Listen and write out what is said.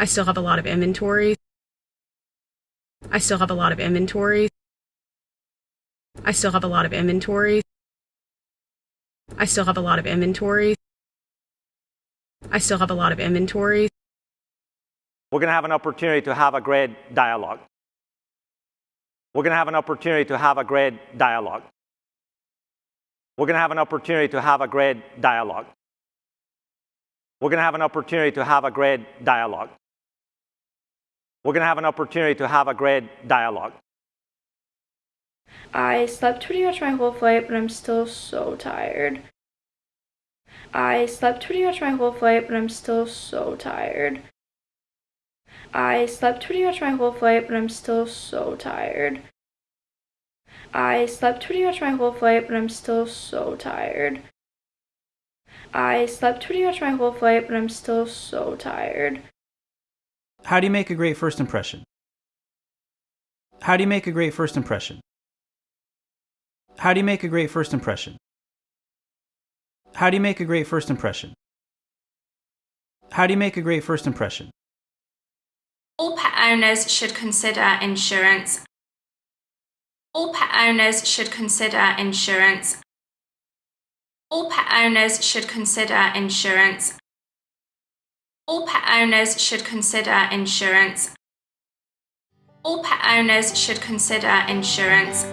I still have a lot of inventory. I still have a lot of inventory. I still have a lot of inventory. I still have a lot of inventory. I still have a lot of inventory. We're going to have an opportunity to have a great dialogue. We're going to have an opportunity to have a great dialogue. We're going to have an opportunity to have a great dialogue. We're going to have an opportunity to have a great dialogue. We're going to have an opportunity to have a great dialogue. I slept pretty much my whole flight, but I'm still so tired. I slept pretty much my whole flight, but I'm still so tired. I slept pretty much my whole flight, but I'm still so tired. I slept pretty much my whole flight, but I'm still so tired. I slept pretty much my whole flight, but I'm still so tired. How do you make a great first impression? How do you make a great first impression? How do you make a great first impression? How do you make a great first impression? How do you make a great first impression? All pet owners should consider insurance. All pet owners should consider insurance. All pet owners should consider insurance. All pet owners should consider insurance. All pet owners should consider insurance.